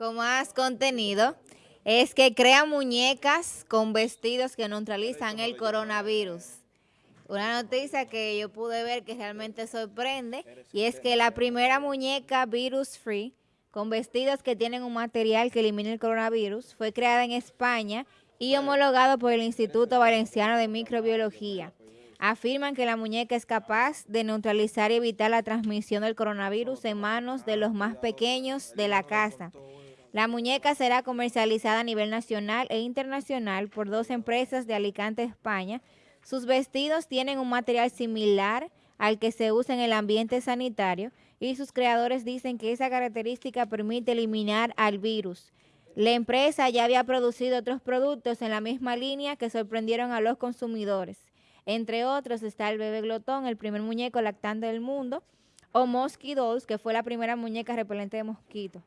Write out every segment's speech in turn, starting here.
con más contenido es que crea muñecas con vestidos que neutralizan el coronavirus. Una noticia que yo pude ver que realmente sorprende y es que la primera muñeca virus free con vestidos que tienen un material que elimina el coronavirus fue creada en España y homologado por el Instituto Valenciano de Microbiología. Afirman que la muñeca es capaz de neutralizar y evitar la transmisión del coronavirus en manos de los más pequeños de la casa. La muñeca será comercializada a nivel nacional e internacional por dos empresas de Alicante, España. Sus vestidos tienen un material similar al que se usa en el ambiente sanitario y sus creadores dicen que esa característica permite eliminar al virus. La empresa ya había producido otros productos en la misma línea que sorprendieron a los consumidores. Entre otros está el bebé glotón, el primer muñeco lactante del mundo, o Mosquito que fue la primera muñeca repelente de mosquitos.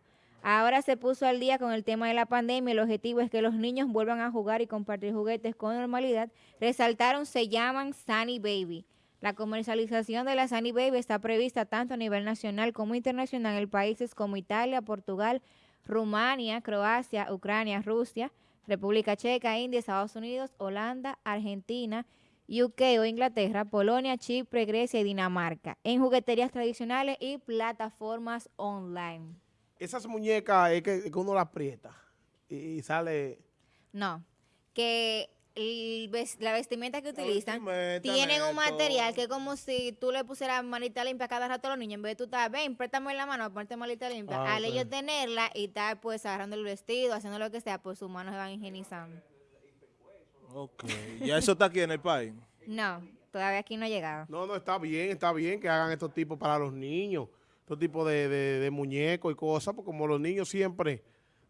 Ahora se puso al día con el tema de la pandemia. El objetivo es que los niños vuelvan a jugar y compartir juguetes con normalidad. Resaltaron, se llaman Sunny Baby. La comercialización de la Sunny Baby está prevista tanto a nivel nacional como internacional en países como Italia, Portugal, Rumania, Croacia, Ucrania, Rusia, República Checa, India, Estados Unidos, Holanda, Argentina, UK o Inglaterra, Polonia, Chipre, Grecia y Dinamarca, en jugueterías tradicionales y plataformas online. Esas muñecas es que, uno las aprieta y, sale... No, que la vestimenta que utilizan tienen un material que es como si tú le pusieras manita limpia cada rato a los niños. En vez de tú estar, ven, préstame la mano, ponerte manita limpia. Ah, Al ellos tenerla y estar pues agarrando el vestido, haciendo lo que sea, pues sus manos se van higienizando. Ok. ¿Ya eso está aquí en el país? No, todavía aquí no ha llegado. No, no, está bien, está bien que hagan estos tipos para los niños, estos tipos de, de, muñecos y cosas, porque como los niños siempre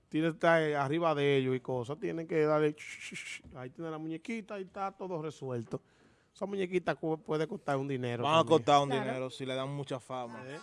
tienen que estar arriba de ellos y cosas, tienen que darle, ahí tiene la muñequita y está todo resuelto. Esa muñequita puede costar un dinero. Van a costar un dinero si le dan mucha fama. ¿Eh?